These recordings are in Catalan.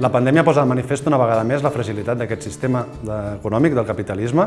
La pandèmia posa de manifest una vegada més la fragilitat d'aquest sistema econòmic del capitalisme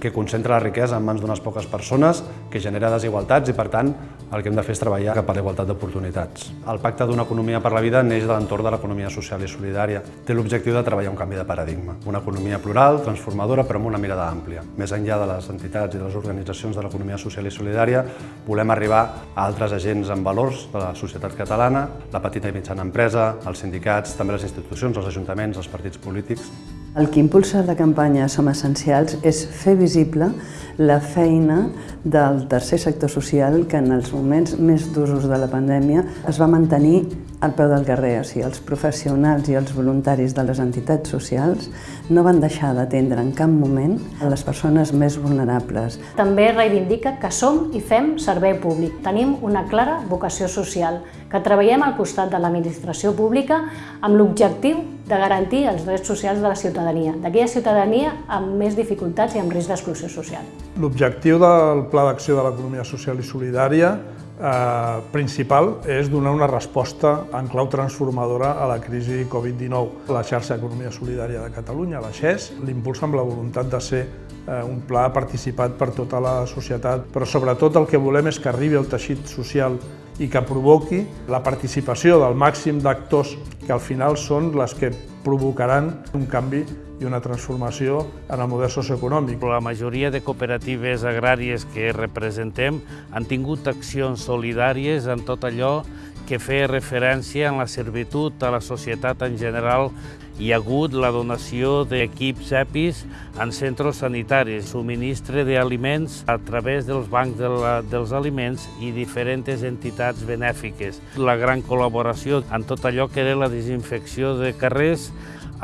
que concentra la riquesa en mans d'unes poques persones, que genera desigualtats i, per tant, el que hem de fer és treballar cap a la igualtat d'oportunitats. El Pacte d'una economia per la vida neix de l'entorn de l'economia social i solidària. Té l'objectiu de treballar un canvi de paradigma, una economia plural, transformadora, però amb una mirada àmplia. Més enllà de les entitats i de les organitzacions de l'economia social i solidària, volem arribar a altres agents amb valors de la societat catalana, la petita i mitjana empresa, els sindicats, també les institucions institucions, els ajuntaments, els partits polítics. El que impulsa la campanya Som Essencials és fer visible la feina del tercer sector social que en els moments més d'usos de la pandèmia es va mantenir al peu del carrer. O sigui, els professionals i els voluntaris de les entitats socials no van deixar d'atendre en cap moment a les persones més vulnerables. També reivindica que som i fem servei públic. Tenim una clara vocació social, que treballem al costat de l'administració pública amb l'objectiu de garantir els drets socials de la ciutadania, d'aquella ciutadania amb més dificultats i amb risc d'exclusió social. L'objectiu del Pla d'Acció de l'Economia Social i Solidària eh, principal és donar una resposta en clau transformadora a la crisi Covid-19. La xarxa Economia Solidària de Catalunya, la XES, l'impulsa amb la voluntat de ser eh, un pla participat per tota la societat, però sobretot el que volem és que arribi al teixit social i que provoqui la participació del màxim d'actors que al final són les que provocaran un canvi i una transformació en el model socioeconòmic. La majoria de cooperatives agràries que representem han tingut accions solidàries en tot allò que feia referència en la servitud a la societat en general hi ha hagut la donació d'equips EPIs en centres sanitaris, subministre d'aliments a través dels bancs de la, dels aliments i diferents entitats benèfiques. La gran col·laboració en tot allò que era la desinfecció de carrers,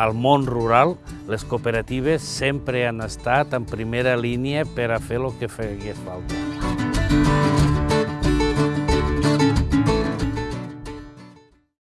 al món rural, les cooperatives sempre han estat en primera línia per a fer el que feia falta.